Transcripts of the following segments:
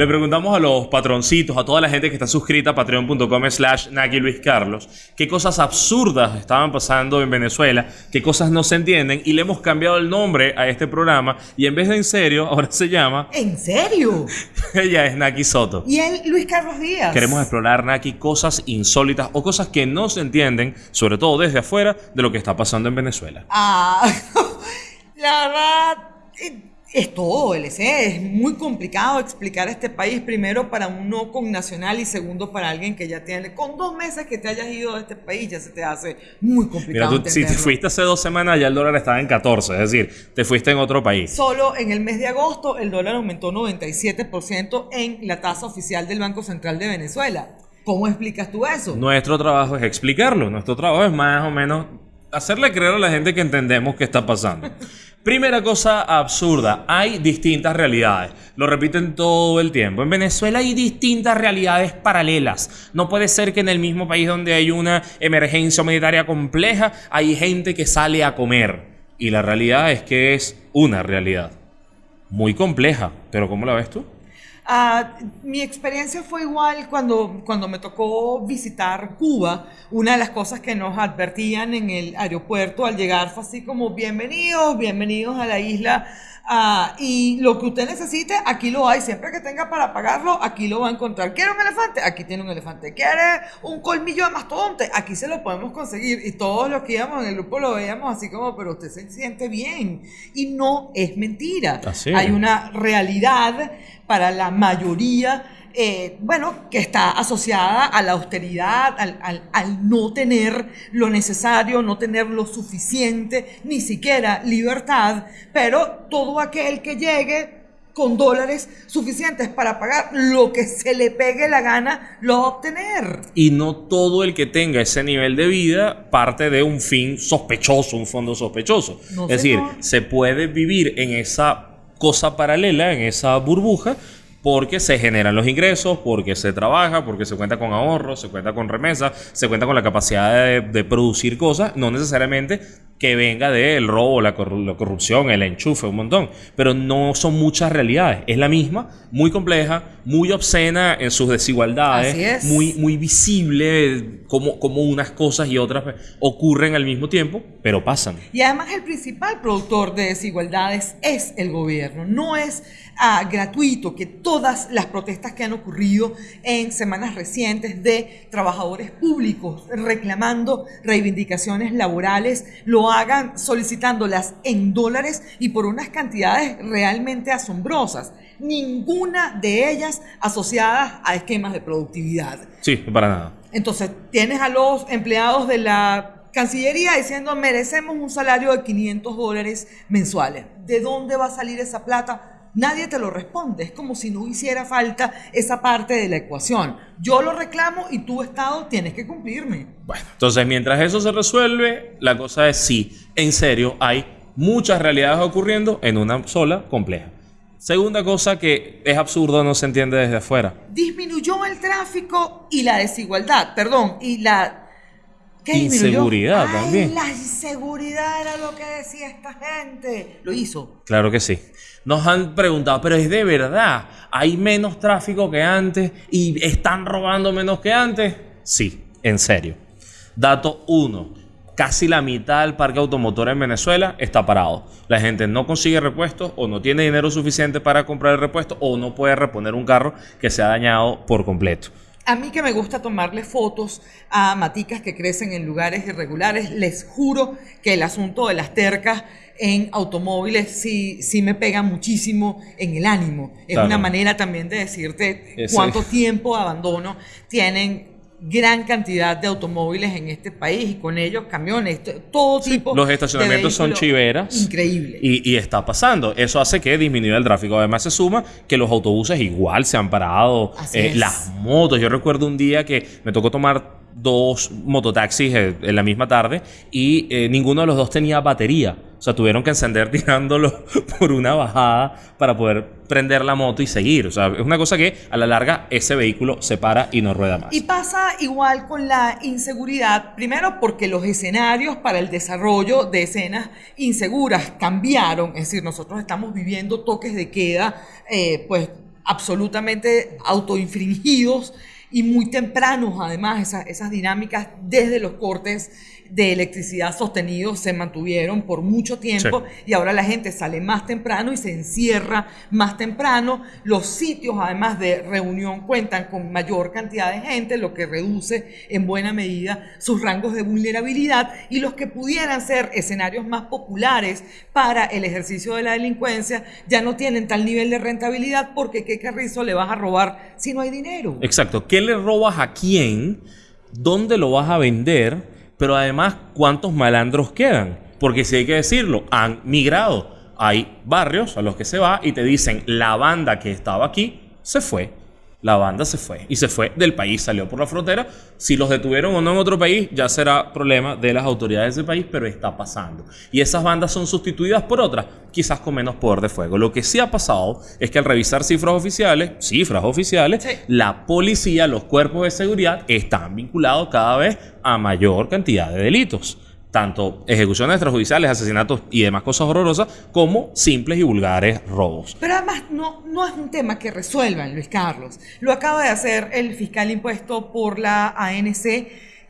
Le preguntamos a los patroncitos, a toda la gente que está suscrita a patreon.com slash Naki Luis Carlos, qué cosas absurdas estaban pasando en Venezuela, qué cosas no se entienden, y le hemos cambiado el nombre a este programa, y en vez de en serio, ahora se llama... ¿En serio? Ella es Naki Soto. Y él, Luis Carlos Díaz. Queremos explorar, Naki, cosas insólitas o cosas que no se entienden, sobre todo desde afuera, de lo que está pasando en Venezuela. Ah, la verdad, eh, es todo, LC. Es muy complicado explicar este país, primero para un no con nacional y segundo para alguien que ya tiene. Con dos meses que te hayas ido de este país ya se te hace muy Mira, complicado. tú, si te fuiste hace dos semanas, ya el dólar estaba en 14, es decir, te fuiste en otro país. Solo en el mes de agosto el dólar aumentó 97% en la tasa oficial del Banco Central de Venezuela. ¿Cómo explicas tú eso? Nuestro trabajo es explicarlo. Nuestro trabajo es más o menos hacerle creer a la gente que entendemos qué está pasando. Primera cosa absurda, hay distintas realidades. Lo repiten todo el tiempo. En Venezuela hay distintas realidades paralelas. No puede ser que en el mismo país donde hay una emergencia humanitaria compleja, hay gente que sale a comer. Y la realidad es que es una realidad. Muy compleja. Pero ¿cómo la ves tú? Ah, mi experiencia fue igual cuando, cuando me tocó visitar Cuba. Una de las cosas que nos advertían en el aeropuerto al llegar fue así como bienvenidos, bienvenidos a la isla. Ah, y lo que usted necesite, aquí lo hay. Siempre que tenga para pagarlo, aquí lo va a encontrar. ¿Quiere un elefante? Aquí tiene un elefante. ¿Quiere un colmillo de mastodonte? Aquí se lo podemos conseguir. Y todos los que íbamos en el grupo lo veíamos así como, pero usted se siente bien. Y no es mentira. Así Hay una realidad para la mayoría, eh, bueno, que está asociada a la austeridad, al, al- al no tener lo necesario, no tener lo suficiente, ni siquiera libertad, pero todo aquel que llegue con dólares suficientes para pagar lo que se le pegue la gana, lo va a obtener. Y no todo el que tenga ese nivel de vida parte de un fin sospechoso, un fondo sospechoso. No, es decir, se puede vivir en esa cosa paralela, en esa burbuja, porque se generan los ingresos, porque se trabaja, porque se cuenta con ahorros, se cuenta con remesas, se cuenta con la capacidad de, de producir cosas, no necesariamente que venga del robo, la, corru- la corrupción, el enchufe, un montón. Pero no son muchas realidades. Es la misma, muy compleja, muy obscena en sus desigualdades, Así es. muy, muy visible como, como unas cosas y otras ocurren al mismo tiempo, pero pasan. Y además el principal productor de desigualdades es el gobierno. No es ah, gratuito que todas las protestas que han ocurrido en semanas recientes de trabajadores públicos reclamando reivindicaciones laborales lo hagan solicitándolas en dólares y por unas cantidades realmente asombrosas. Ninguna de ellas asociadas a esquemas de productividad. Sí, para nada. Entonces, tienes a los empleados de la Cancillería diciendo merecemos un salario de 500 dólares mensuales. ¿De dónde va a salir esa plata? Nadie te lo responde. Es como si no hiciera falta esa parte de la ecuación. Yo lo reclamo y tú, Estado, tienes que cumplirme. Bueno, entonces mientras eso se resuelve, la cosa es sí, en serio, hay muchas realidades ocurriendo en una sola compleja. Segunda cosa que es absurdo, no se entiende desde afuera. Disminuyó el tráfico y la desigualdad. Perdón, y la... Inseguridad Ay, también. La inseguridad era lo que decía esta gente. Lo hizo. Claro que sí. Nos han preguntado, pero es de verdad, ¿hay menos tráfico que antes y están robando menos que antes? Sí, en serio. Dato 1. Casi la mitad del parque automotor en Venezuela está parado. La gente no consigue repuestos o no tiene dinero suficiente para comprar el repuesto o no puede reponer un carro que se ha dañado por completo. A mí que me gusta tomarle fotos a maticas que crecen en lugares irregulares, les juro que el asunto de las tercas en automóviles sí, sí me pega muchísimo en el ánimo. Es Claro. una manera también de decirte Ese- cuánto tiempo de abandono tienen gran cantidad de automóviles en este país y con ellos camiones, todo tipo. Los de estacionamientos son chiveras. Increíble. Y, y está pasando. Eso hace que disminuya el tráfico. Además, se suma que los autobuses igual se han parado. Así Eh, es. las motos. Yo recuerdo un día que me tocó tomar dos mototaxis eh, en la misma tarde y eh, ninguno de los dos tenía batería. O sea, tuvieron que encender tirándolo por una bajada para poder prender la moto y seguir. O sea, es una cosa que a la larga ese vehículo se para y no rueda más. Y pasa igual con la inseguridad, primero porque los escenarios para el desarrollo de escenas inseguras cambiaron, es decir, nosotros estamos viviendo toques de queda, eh, pues absolutamente autoinfringidos y muy tempranos, además, esa- esas dinámicas desde los cortes de electricidad sostenidos se mantuvieron por mucho tiempo y ahora la gente sale más temprano y se encierra más temprano. Los sitios, además de reunión, cuentan con mayor cantidad de gente, lo que reduce en buena medida sus rangos de vulnerabilidad y los que pudieran ser escenarios más populares para el ejercicio de la delincuencia ya no tienen tal nivel de rentabilidad porque qué carrizo le vas a robar si no hay dinero. Exacto. ¿Qué le robas a quién? ¿Dónde lo vas a vender? Pero además, ¿cuántos malandros quedan? Porque si hay que decirlo, han migrado. Hay barrios a los que se va y te dicen, la banda que estaba aquí se fue. La banda se fue. Y se fue del país, salió por la frontera. Si los detuvieron o no en otro país, ya será problema de las autoridades de ese país, pero está pasando. Y esas bandas son sustituidas por otras, quizás con menos poder de fuego. Lo que sí ha pasado es que al revisar cifras oficiales, cifras oficiales, Sí. la policía, los cuerpos de seguridad están vinculados cada vez a mayor cantidad de delitos. Tanto ejecuciones extrajudiciales, asesinatos y demás cosas horrorosas, como simples y vulgares robos. Pero además no, no es un tema que resuelvan, Luis Carlos. Lo acaba de hacer el fiscal impuesto por la ANC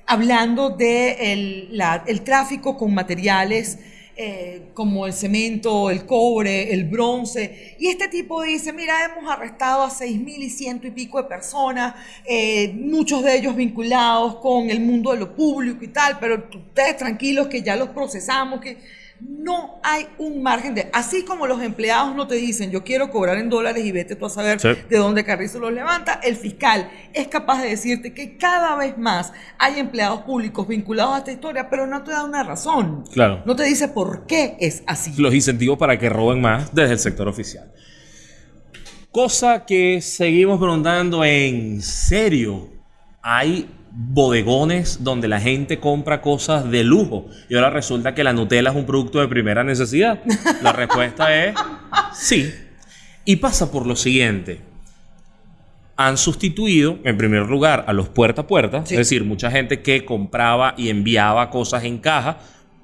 hablando de el, la- el tráfico con materiales eh, como el cemento, el cobre, el bronce. Y este tipo dice, mira, hemos arrestado a seis mil y ciento y pico de personas, eh, muchos de ellos vinculados con el mundo de lo público y tal, pero ustedes tranquilos que ya los procesamos, que no hay un margen de... Así como los empleados no te dicen, yo quiero cobrar en dólares y vete tú a saber Sí. de dónde Carrizo los levanta, el fiscal es capaz de decirte que cada vez más hay empleados públicos vinculados a esta historia, pero no te da una razón. Claro. No te dice por qué es así. los incentivos para que roben más desde el sector oficial. Cosa que seguimos preguntando en serio. Hay bodegones donde la gente compra cosas de lujo y ahora resulta que la Nutella es un producto de primera necesidad. La respuesta es sí. Y pasa por lo siguiente. Han sustituido, en primer lugar, a los puerta a puerta, Sí. es decir, mucha gente que compraba y enviaba cosas en caja,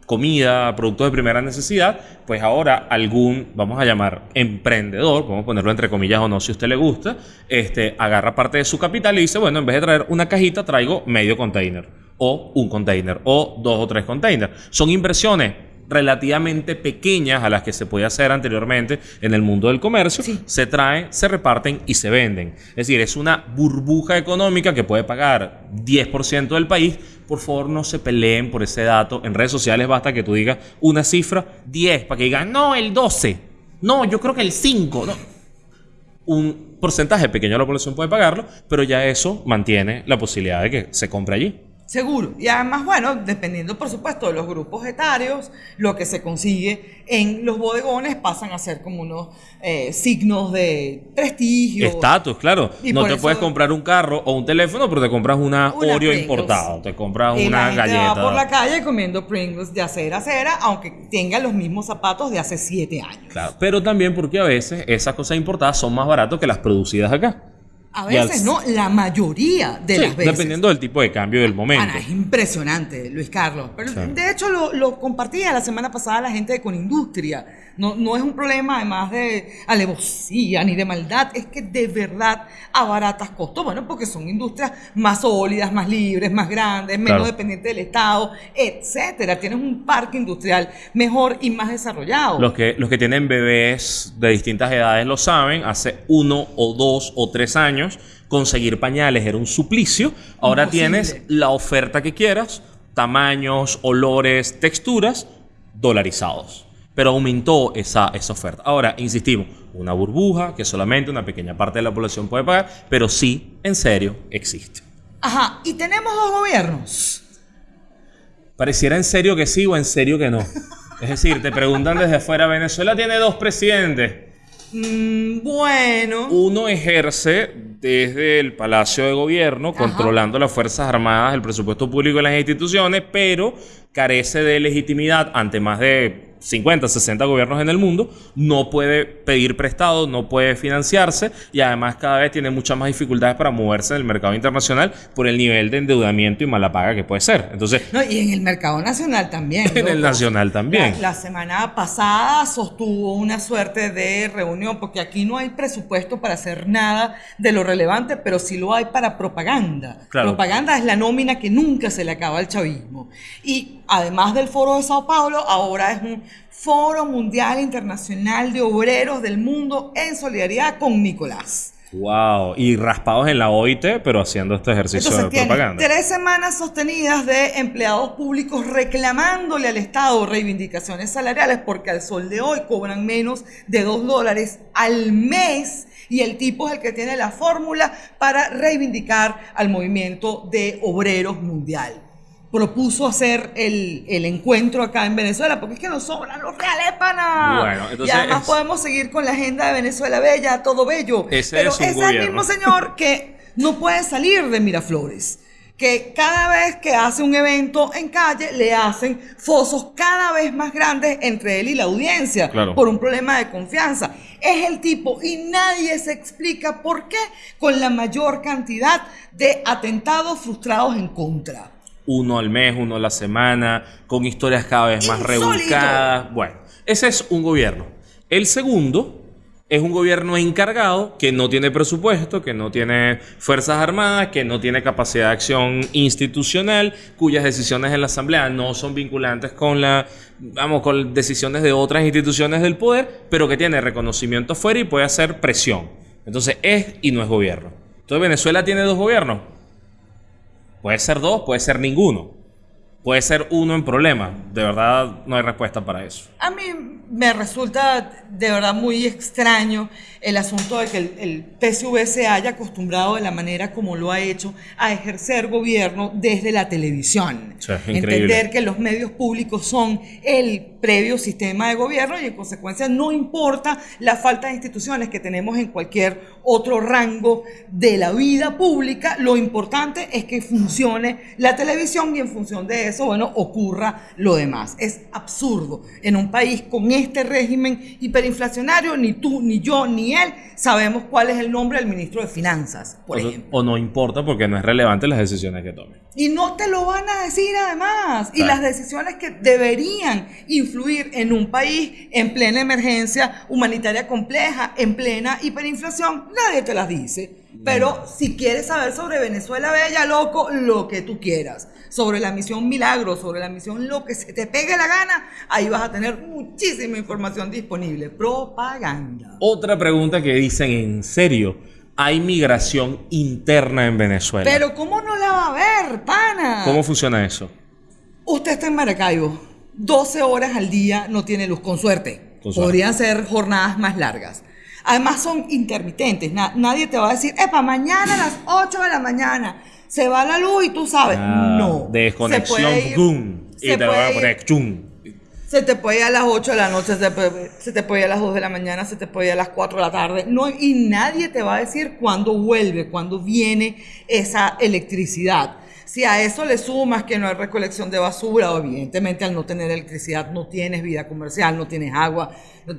comida, productos de primera necesidad, pues ahora algún, vamos a llamar, emprendedor, vamos a ponerlo entre comillas o no si a usted le gusta, este, agarra parte de su capital y dice, bueno, en vez de traer una cajita, traigo medio container, o un container, o dos o tres containers. Son inversiones relativamente pequeñas a las que se podía hacer anteriormente en el mundo del comercio, Sí. se traen, se reparten y se venden. Es decir, es una burbuja económica que puede pagar 10% del país. Por favor, no se peleen por ese dato. En redes sociales basta que tú digas una cifra 10 para que digan, no, el 12. No, yo creo que el 5. No. Un porcentaje pequeño de la población puede pagarlo, pero ya eso mantiene la posibilidad de que se compre allí. Seguro. Y además, bueno, dependiendo por supuesto de los grupos etarios, lo que se consigue en los bodegones pasan a ser como unos eh, signos de prestigio. Estatus, claro. Y no te eso- puedes comprar un carro o un teléfono, pero te compras una, Una Oreo Pringles. importado, te compras Y una la gente galleta. va por la calle comiendo Pringles de acera a acera, aunque tenga los mismos zapatos de hace siete años. Claro, pero también porque a veces esas cosas importadas son más baratas que las producidas acá. A al- veces no, la mayoría de Sí, las veces. dependiendo del tipo de cambio del momento. Ana, es impresionante, Luis Carlos. Pero Sí. de hecho lo, lo compartía la semana pasada la gente de Conindustria. No, no es un problema además de alevosía ni de maldad, es que de verdad abaratas costos. Bueno, porque son industrias más sólidas, más libres, más grandes, menos Claro. dependientes del Estado, etcétera. Tienes un parque industrial mejor y más desarrollado. Los que, los que tienen bebés de distintas edades lo saben. Hace uno o dos o tres años conseguir pañales era un suplicio. Ahora Imposible. tienes la oferta que quieras, tamaños, olores, texturas, dolarizados. Pero aumentó esa, esa oferta. Ahora, insistimos, una burbuja que solamente una pequeña parte de la población puede pagar, pero sí, en serio, existe. Ajá, y tenemos dos gobiernos. Pareciera en serio que sí o en serio que no. Es decir, te preguntan desde afuera, Venezuela tiene dos presidentes. Mm, bueno. Uno ejerce desde el Palacio de Gobierno, Ajá. controlando las Fuerzas Armadas, el presupuesto público y las instituciones, pero carece de legitimidad ante más de 50, 60 gobiernos en el mundo, no puede pedir prestado, no puede financiarse y además cada vez tiene muchas más dificultades para moverse en el mercado internacional por el nivel de endeudamiento y mala paga que puede ser. Entonces, No, y en el mercado nacional también. en el nacional también. La, la semana pasada sostuvo una suerte de reunión, porque aquí no hay presupuesto para hacer nada de lo relevante, pero sí lo hay para propaganda. Claro. Propaganda es la nómina que nunca se le acaba al chavismo. Y además del foro de Sao Paulo, ahora es un foro mundial internacional de obreros del mundo en solidaridad con Nicolás. Wow, y raspados en la OIT, pero haciendo este ejercicio Entonces de propaganda. tres semanas sostenidas de empleados públicos reclamándole al Estado reivindicaciones salariales porque al sol de hoy cobran menos de dos dólares al mes y el tipo es el que tiene la fórmula para reivindicar al movimiento de obreros mundial. Propuso hacer el, el encuentro acá en Venezuela porque es que nos sobran los reales, pana. Bueno, entonces y además es- podemos seguir con la agenda de Venezuela Bella, todo bello. Ese Pero es es el mismo señor que no puede salir de Miraflores. Que cada vez que hace un evento en calle le hacen fosos cada vez más grandes entre él y la audiencia Claro. por un problema de confianza. Es el tipo y nadie se explica por qué con la mayor cantidad de atentados frustrados en contra. Uno al mes, uno a la semana, con historias cada vez más Insólito. rebuscadas. Bueno, ese es un gobierno. El segundo es un gobierno encargado que no tiene presupuesto, que no tiene fuerzas armadas, que no tiene capacidad de acción institucional, cuyas decisiones en la asamblea no son vinculantes con la vamos con decisiones de otras instituciones del poder, pero que tiene reconocimiento afuera y puede hacer presión. Entonces es y no es gobierno. Entonces Venezuela tiene dos gobiernos. Puede ser dos, puede ser ninguno. Puede ser uno en problema. De verdad no hay respuesta para eso. A mí me resulta de verdad muy extraño el asunto de que el, el PSV se haya acostumbrado de la manera como lo ha hecho a ejercer gobierno desde la televisión. Es increíble. Entender que los medios públicos son el previo sistema de gobierno y en consecuencia no importa la falta de instituciones que tenemos en cualquier otro rango de la vida pública, lo importante es que funcione la televisión y en función de eso, bueno, ocurra lo demás. Es absurdo. En un país con este régimen hiperinflacionario, ni tú, ni yo, ni él sabemos cuál es el nombre del ministro de Finanzas, por O, ejemplo. o no importa porque no es relevante las decisiones que tome. Y no te lo van a decir además. Y las decisiones que deberían influir en un país en plena emergencia humanitaria compleja, en plena hiperinflación, nadie te las dice. Pero si quieres saber sobre Venezuela Bella, loco, lo que tú quieras. Sobre la misión Milagro, sobre la misión lo que se te pegue la gana, ahí vas a tener muchísima información disponible. Propaganda. Otra pregunta que dicen, ¿en serio? ¿Hay migración interna en Venezuela? Pero ¿cómo no la va a ver, pana? ¿Cómo funciona eso? Usted está en Maracaibo, 12 horas al día no tiene luz, con suerte. Con suerte. Podrían ser jornadas más largas. Además son intermitentes, na- nadie te va a decir, epa, mañana a las 8 de la mañana se va la luz y tú sabes. Ah, no. Desconexión, Se puede ir- ¡gum! Y se te a puede ir- poner ¡chum! se te puede ir a las 8 de la noche, se, puede- se te puede ir a las 2 de la mañana, se te puede ir a las 4 de la tarde. No, y nadie te va a decir cuándo vuelve, cuándo viene esa electricidad. Si a eso le sumas que no hay recolección de basura, o evidentemente al no tener electricidad no tienes vida comercial, no tienes agua.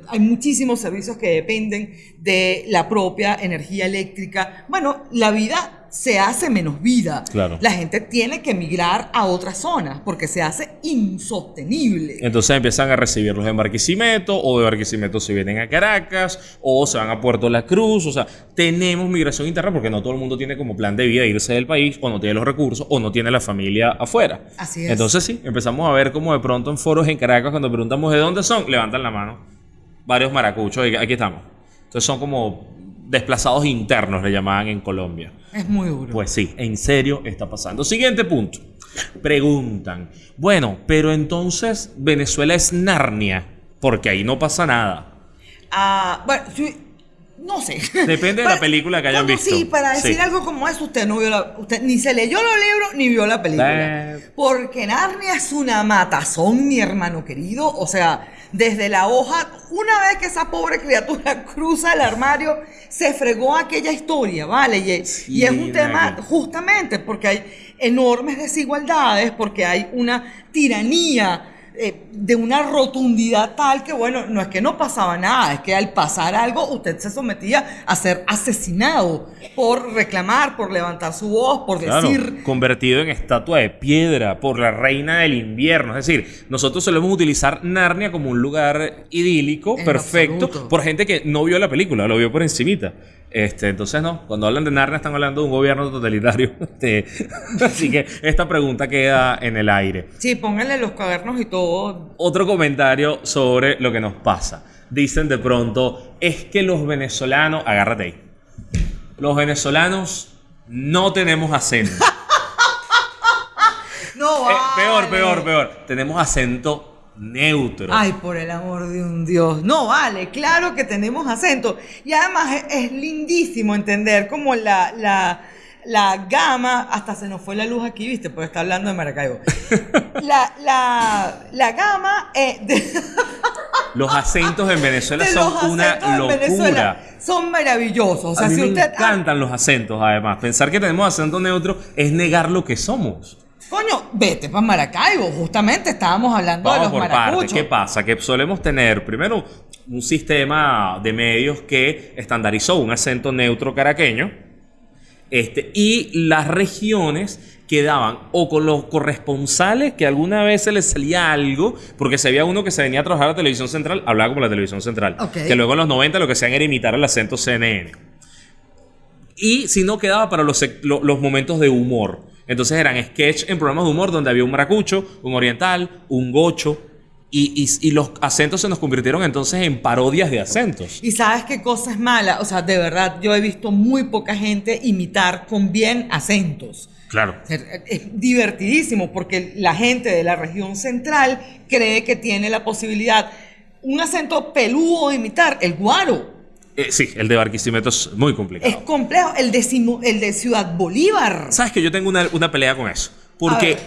Hay muchísimos servicios que dependen de la propia energía eléctrica. Bueno, la vida se hace menos vida. Claro. La gente tiene que migrar a otras zonas porque se hace insostenible. Entonces empiezan a recibirlos en Barquisimeto, o de Barquisimeto se vienen a Caracas, o se van a Puerto La Cruz. O sea, tenemos migración interna porque no todo el mundo tiene como plan de vida irse del país, o no tiene los recursos, o no tiene la familia afuera. Así es. Entonces sí, empezamos a ver como de pronto en foros en Caracas, cuando preguntamos de dónde son, levantan la mano. Varios maracuchos, y aquí estamos. Entonces son como desplazados internos, le llamaban en Colombia. Es muy duro. Pues sí, en serio está pasando. Siguiente punto. Preguntan, bueno, pero entonces Venezuela es Narnia, porque ahí no pasa nada. Ah, bueno, sí, no sé. Depende de la película que hayan Bueno, visto. Sí, para decir Sí. algo como eso, usted no vio la, usted ni se leyó los libros ni vio la película. Eh. Porque Narnia es una matazón, mi hermano querido. O sea, desde la hoja, una vez que esa pobre criatura cruza el armario, se fregó aquella historia, ¿vale? Y, y es un tema justamente porque hay enormes desigualdades, porque hay una tiranía eh, de una rotundidad tal que, bueno, no es que no pasaba nada, es que al pasar algo usted se sometía a ser asesinado por reclamar, por levantar su voz, por Claro, decir... convertido en estatua de piedra por la reina del invierno. Es decir, nosotros solemos utilizar Narnia como un lugar idílico, En perfecto, absoluto. por gente que no vio la película, lo vio por encimita. Este, entonces no, cuando hablan de Narnia están hablando de un gobierno totalitario. Este, así que esta pregunta queda en el aire. Sí, pónganle los cavernos y todo. Otro comentario sobre lo que nos pasa. Dicen de pronto, es que los venezolanos, agárrate ahí, los venezolanos no tenemos acento. No, Eh, peor, vale. peor, peor. Tenemos acento neutro. Ay, por el amor de un Dios. No, vale, claro que tenemos acento. Y además es, es lindísimo entender como la, la, la gama, hasta se nos fue la luz aquí, viste, porque está hablando de Maracaibo. La, la, la gama eh, de, Los acentos en Venezuela de son una locura. Son maravillosos. O sea, a mí si me usted... encantan los acentos, además. Pensar que tenemos acento neutro es negar lo que somos. Coño, vete para Maracaibo. Justamente estábamos hablando de Vamos los por maracuchos. ¿Qué pasa? Que solemos tener, primero, un sistema de medios que estandarizó un acento neutro caraqueño. Este, y las regiones quedaban o con los corresponsales que alguna vez se les salía algo, porque se había uno que se venía a trabajar a la televisión central, hablaba como la televisión central, Ok. que luego en los 90 lo que hacían era imitar el acento CNN. Y si no quedaba para los momentos de humor. Entonces eran sketch en programas de humor donde había un maracucho, un oriental, un gocho. Y, y- y los acentos se nos convirtieron entonces en parodias de acentos. Y sabes qué cosa es mala, o sea, de verdad, yo he visto muy poca gente imitar con bien acentos. Claro. Es divertidísimo porque la gente de la región central cree que tiene la posibilidad, un acento peludo de imitar, el guaro. Eh, sí, el de Barquisimeto es muy complicado. Es complejo, el de, Simo- el de Ciudad Bolívar. ¿Sabes que yo tengo una, una pelea con eso? Porque.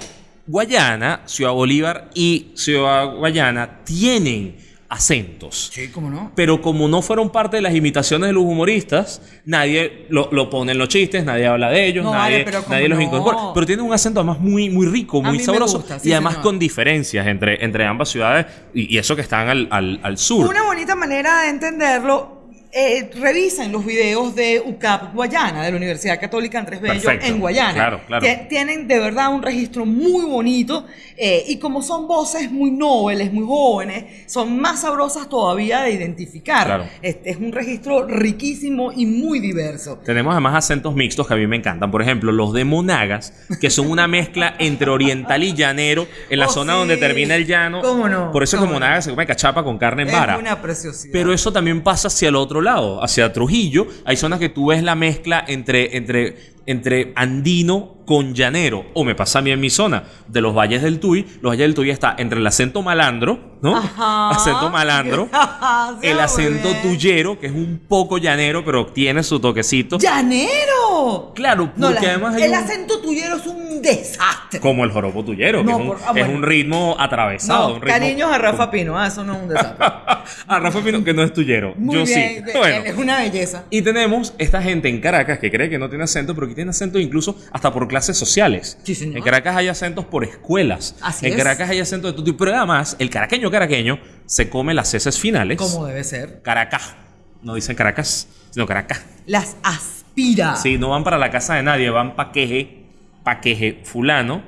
Guayana, Ciudad Bolívar y Ciudad Guayana tienen acentos. Sí, ¿cómo no? Pero como no fueron parte de las imitaciones de los humoristas, nadie lo, lo pone en los chistes, nadie habla de ellos, No, nadie, vale, pero nadie los no. incorpora. Pero tienen un acento además muy, muy rico, muy sabroso. gusta, sí, y además señor. con diferencias entre, entre ambas ciudades y, y eso que están al, al- al sur. Una bonita manera de entenderlo. Eh, revisen los videos de UCAP Guayana, de la Universidad Católica Andrés Bello Perfecto. en Guayana. Claro, claro. Tie- Tienen de verdad un registro muy bonito eh, y como son voces muy nobles, muy jóvenes, son más sabrosas todavía de identificar. Claro. Este es un registro riquísimo y muy diverso. Tenemos además acentos mixtos que a mí me encantan. Por ejemplo, los de Monagas, que son una mezcla entre oriental y llanero en la Oh, zona sí. donde termina el llano. ¿Cómo no? Por eso es que ¿Cómo no? Monagas se come cachapa con carne en Es vara. una preciosidad. Pero eso también pasa hacia el otro lado, hacia Trujillo. Hay zonas que tú ves la mezcla entre, entre, entre andino con llanero. O me pasa a mí en mi zona, de los valles del Tuy. Los valles del Tuy está entre el acento malandro, ¿no? Ajá. Acento malandro. El acento tuyero, que es un poco llanero, pero tiene su toquecito. ¡Llanero! Claro, porque además hay el un- acento tuyero es un desastre. Como el joropo tuyero, que es, un, por- ah, es un ritmo atravesado. No, un ritmo- cariños a Rafa Pino, ah, eso no es un desastre. a Rafa Pino, que no es tuyero. Muy Yo bien, sí. Bueno. es una belleza. Y tenemos esta gente en Caracas que cree que no tiene acento, pero que tiene acento incluso hasta por clases sociales. Sí, señor. En Caracas hay acentos por escuelas. Así en es. Caracas hay acentos de todo tipo. Pero además, el caraqueño caraqueño se come las heces finales. Como debe ser. Caracas. No dicen Caracas, sino Caracas. Las aspira. Sí, no van para la casa de nadie, van pa' queje, pa' queje fulano.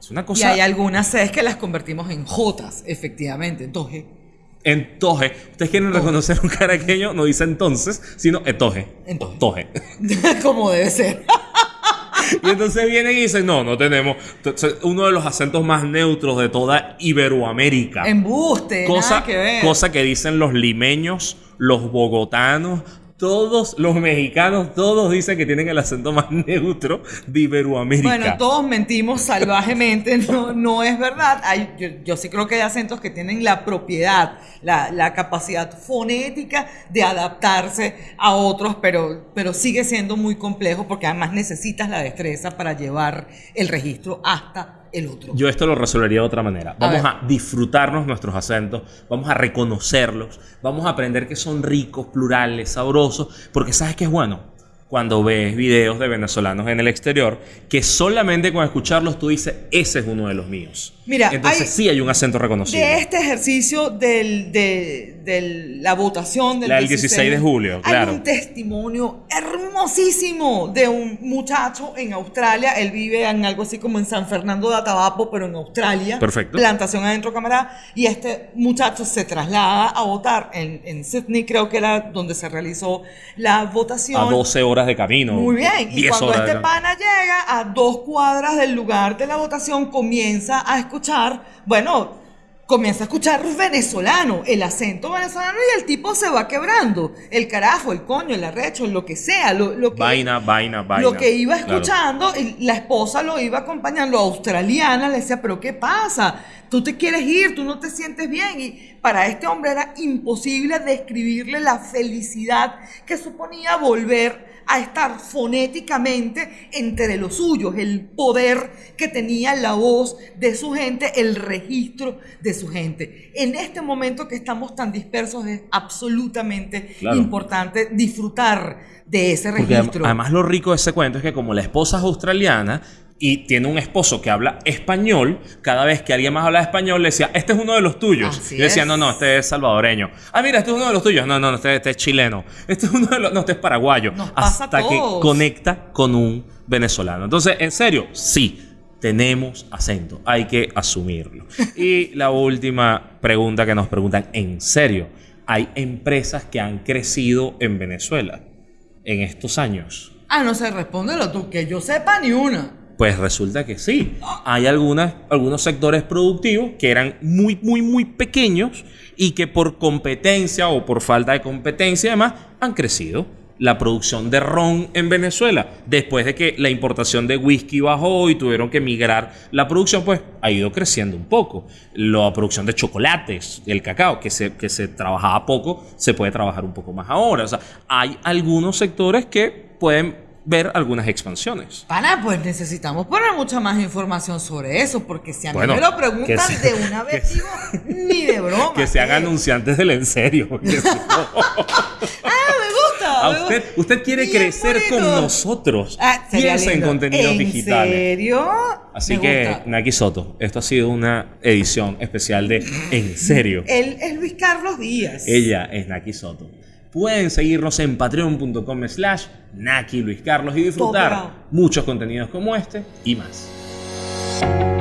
Es una Y cosa... hay algunas Cs que las convertimos en Jotas, efectivamente. Entonces, Entoje. Ustedes quieren reconocer un caraqueño, no dice entonces, sino etoje. Entoje. Toje. como debe ser. Y entonces vienen y dicen, no, no tenemos. Entonces, uno de los acentos más neutros de toda Iberoamérica. Embuste, cosa, nada que ver. cosa que dicen los limeños, los bogotanos, todos los mexicanos, todos dicen que tienen el acento más neutro de Iberoamérica. Bueno, todos mentimos salvajemente, no, no es verdad. Hay, yo, yo sí creo que hay acentos que tienen la propiedad, la, la capacidad fonética de adaptarse a otros, pero, pero sigue siendo muy complejo porque además necesitas la destreza para llevar el registro hasta el otro. Yo esto lo resolvería de otra manera. Vamos a, disfrutarnos nuestros acentos, vamos a reconocerlos, vamos a aprender que son ricos, plurales, sabrosos, porque sabes que es bueno cuando ves videos de venezolanos en el exterior que solamente con escucharlos tú dices, ese es uno de los míos. Mira, Entonces hay- sí hay un acento reconocible. De este ejercicio del, de, de la votación del La del 16 de julio, claro. Hay un testimonio hermosísimo de un muchacho en Australia. Él vive en algo así como en San Fernando de Atabapo, pero en Australia. Perfecto. Plantación adentro, camarada. Y este muchacho se traslada a votar en, en Sydney, creo que era donde se realizó la votación. A 12 horas de camino. Muy bien. Y 10 cuando este pana llega a dos cuadras del lugar de la votación, comienza a escuchar, bueno, comienza a escuchar venezolano, el acento venezolano y el tipo se va quebrando. El carajo, el coño, el arrecho, lo que sea, lo, lo que... Vaina, vaina, vaina. Lo que iba Claro. escuchando, y la esposa lo iba acompañando, australiana, le decía, pero ¿qué pasa? Tú te quieres ir, tú no te sientes bien. Y para este hombre era imposible describirle la felicidad que suponía volver a estar fonéticamente entre los suyos, el poder que tenía la voz de su gente, el registro de su gente. En este momento que estamos tan dispersos es absolutamente Claro. importante disfrutar de ese Porque registro. además lo rico de ese cuento es que como la esposa es australiana y tiene un esposo que habla español, cada vez que alguien más habla español le decía, este es uno de los tuyos. Así decía, no, no, este es salvadoreño. Ah, mira, este es uno de los tuyos. No, no, no, este, este es chileno. Este es uno de los... No, este es paraguayo. Nos pasa a Hasta que todos. conecta con un venezolano. Entonces, en serio, sí. Tenemos acento, hay que asumirlo. Y la última pregunta que nos preguntan, ¿en serio? ¿Hay empresas que han crecido en Venezuela en estos años? Ah, no sé, respóndelo tú, que yo sepa ni una. Pues resulta que sí. Hay algunas, algunos sectores productivos que eran muy, muy, muy pequeños y que por competencia o por falta de competencia además han crecido. La producción de ron en Venezuela, después de que la importación de whisky bajó y tuvieron que migrar la producción, pues ha ido creciendo un poco. La producción de chocolates, el cacao, que se, que se trabajaba poco, se puede trabajar un poco más ahora. O sea, hay algunos sectores que pueden ver algunas expansiones. Pana, pues necesitamos poner mucha más información sobre eso, porque si a mí me lo preguntan se- de una vez, que digo, ni de broma. Que se hagan ¿eh? anunciantes del en serio. a me usted, quiere Bien crecer bonito. con nosotros. Ah, Piensa en contenidos ¿En digitales. serio? Así Me que, gusta. Naki Soto, esto ha sido una edición especial de En serio. Él es Luis Carlos Díaz. Ella es Naki Soto. Pueden seguirnos en patreon.com slash Naki Luis Carlos y disfrutar muchos contenidos como este y más.